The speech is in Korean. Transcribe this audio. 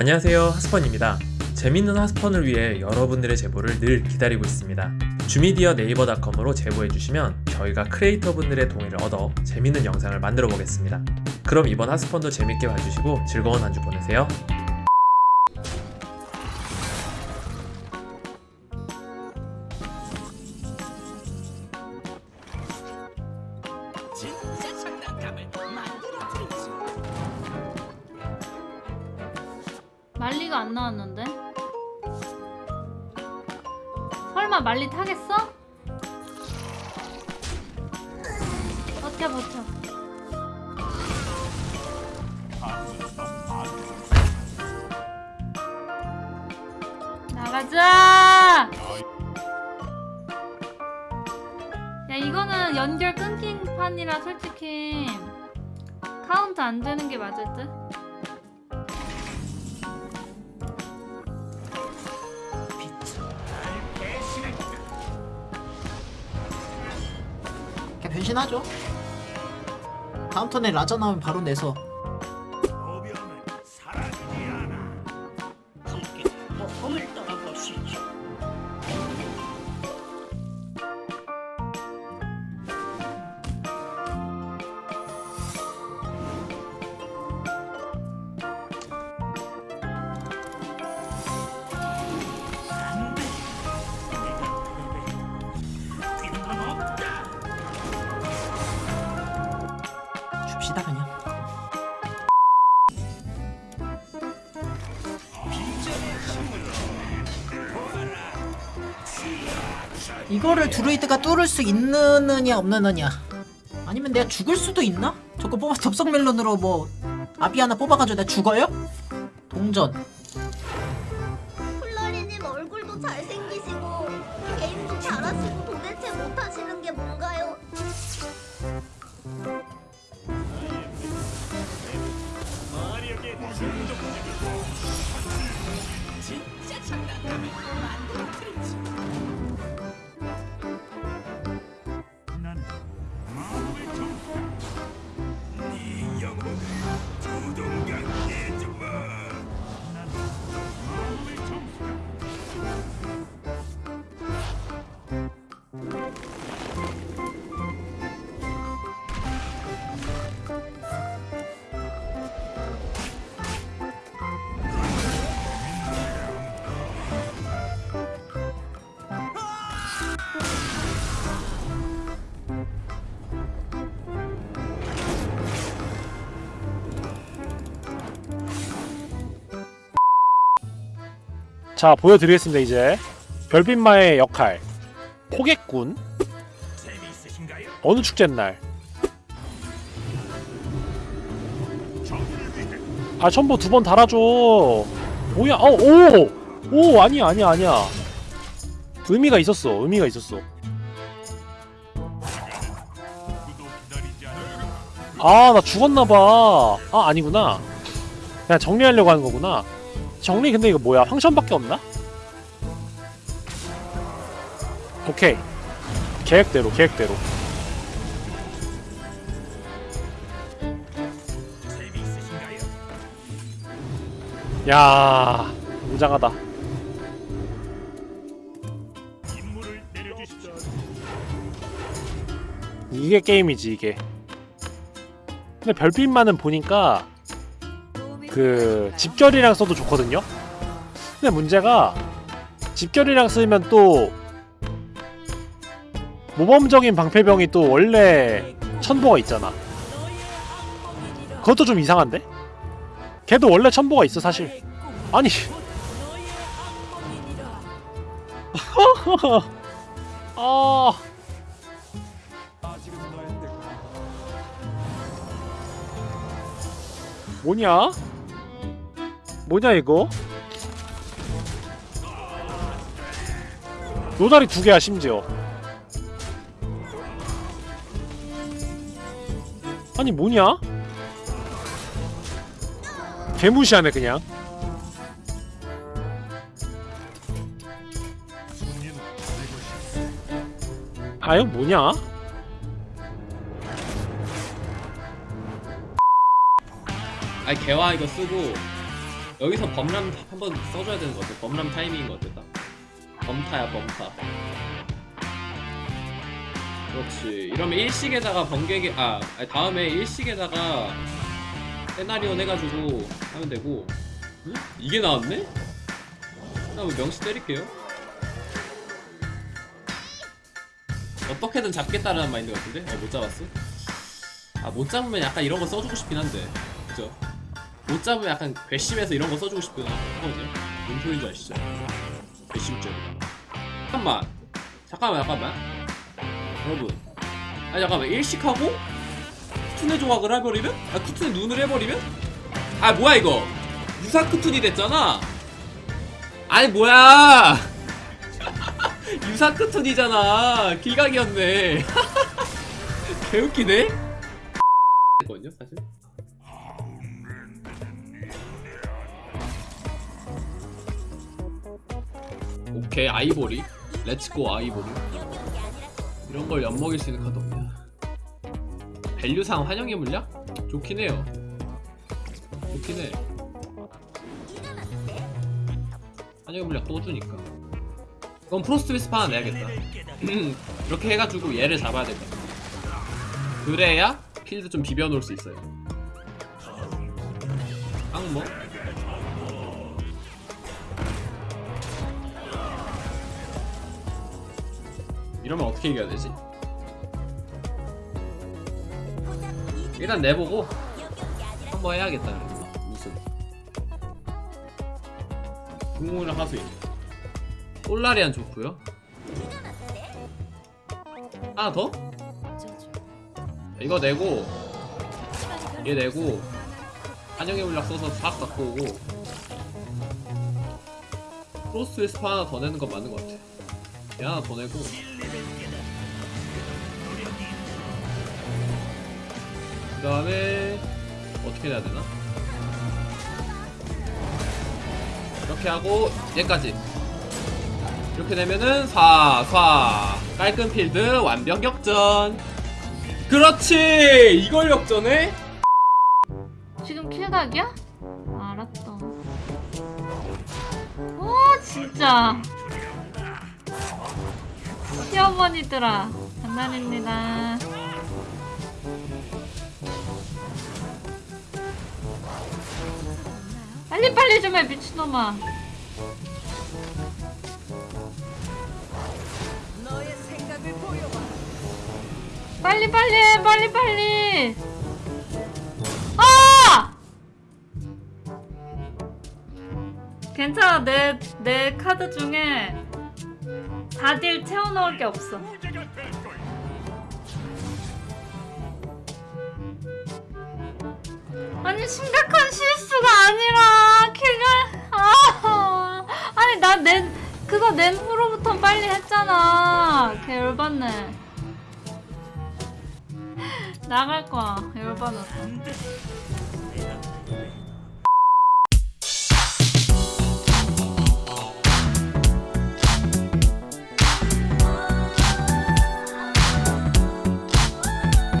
안녕하세요 하스펀입니다. 재밌는 하스펀을 위해 여러분들의 제보를 늘 기다리고 있습니다. 주미디어 네이버닷컴으로 제보해주시면 저희가 크리에이터 분들의 동의를 얻어 재밌는 영상을 만들어 보겠습니다. 그럼 이번 하스펀도 재밌게 봐주시고 즐거운 한 주 보내세요 말리가 안 나왔는데? 설마 말리 타겠어? 버텨 버텨 나가자! 야 이거는 연결 끊긴 판이라 솔직히 카운트 안 되는 게 맞을 듯? 변신하죠. 다음 턴에 라자 나오면 바로 내서. 모험을 떠나보시죠 이거를 드루이드가 뚫을 수 있느냐 없느냐 아니면 내가 죽을 수도 있나? 저거 뽑아 덥석 멜론으로 뭐 아비 하나 뽑아가지고 내가 죽어요? 동전 훌라리님 얼굴도 잘생기시고 게임도 잘하시고 자 보여드리겠습니다 이제. 별빛마의 역할. 포객꾼 어느 축제날? 아 첨보 두 번 달아줘. 뭐야 어오오! 오, 아니야 아니야 아니야. 의미가 있었어 의미가 있었어. 아 나 죽었나봐. 아 아니구나. 그냥 정리하려고 하는 거구나 정리 근데 이거 뭐야? 황션밖에 없나? 오케이. 계획대로 계획대로. 야 웅장하다. 이게 게임이지 이게. 근데 별빛만은 보니까 그 집결이랑 써도 좋거든요. 근데 문제가 집결이랑 쓰면 또 모범적인 방패병이 또 원래 천보가 있잖아. 그것도 좀 이상한데? 걔도 원래 천보가 있어 사실. 아니. 아. 뭐냐? 뭐냐 이거? 노다리 두 개야 심지어 아니 뭐냐? 개무시하네 그냥 아 이거 뭐냐? 아니 개화 이거 쓰고 여기서 범람 한번 써줘야 되는 것 같아. 범람 타이밍인 것 같아. 딱. 범타야 범타. 그렇지. 이러면 일식에다가 번개기 아 다음에 일식에다가 세나리온 해가지고 하면 되고. 응? 이게 나왔네? 나 뭐 명시 때릴게요. 어떻게든 잡겠다라는 마인드 같은데? 어, 못 잡았어? 아, 못 잡으면 약간 이런 거 써주고 싶긴 한데. 그죠? 못 잡으면 약간 괘씸해서 이런 거 써주고 싶긴 하거든요. 뭔 소리인지 아시죠? 괘씸죄. 잠깐만. 잠깐만, 잠깐만. 여러분. 아니, 잠깐만. 일식하고? 쿠툰의 조각을 해버리면? 아, 쿠툰의 눈을 해버리면? 아, 뭐야, 이거. 유사 크툰이 됐잖아? 아니, 뭐야! 유사 크툰이잖아 kill각이었네 개웃기네 거든요 사실 오케이 아이보리? let's go 아이보리? 이런 걸 엿먹일 수 있는 카드 없냐? 밸류상 환영의 물약? 좋긴 해요. 좋긴 해. 환영의 물약 또 주니까. 그럼 프로스트 비스프 하나 내야겠다. 이렇게 해가지고 얘를 잡아야 될것 같아. 그래야 필드 좀 비벼놓을 수 있어요. 깡뭐 이러면 어떻게 이겨야 되지? 일단 내보고 한번 해야겠다. 우승 중공이랑 하수인 솔라리안 좋고요. 하나 더? 이거 내고 얘 내고 한영의 물약 써서 싹 갖고 오고 크로스 웨스프 하나 더 내는 건 맞는 것 같아 얘 하나 더 내고 그 다음에 어떻게 해야 되나? 이렇게 하고 얘까지 이렇게 되면은 4, 4 깔끔 필드 완벽 역전 그렇지 이걸 역전해? 지금 킬각이야? 알았다. 오 진짜. 시어머니들아 장난입니다. 빨리 빨리 좀 해 미친놈아. 빨리 빨리 해 빨리 빨리. 아! 괜찮아 내, 내 카드 중에 4딜 채워넣을 게 없어. 아니 심각한 실수가 아니라 걔가 아 아니 나낸 그거 낸 후로부터 빨리 했잖아. 걔 열받네. 나갈 거야 열받아서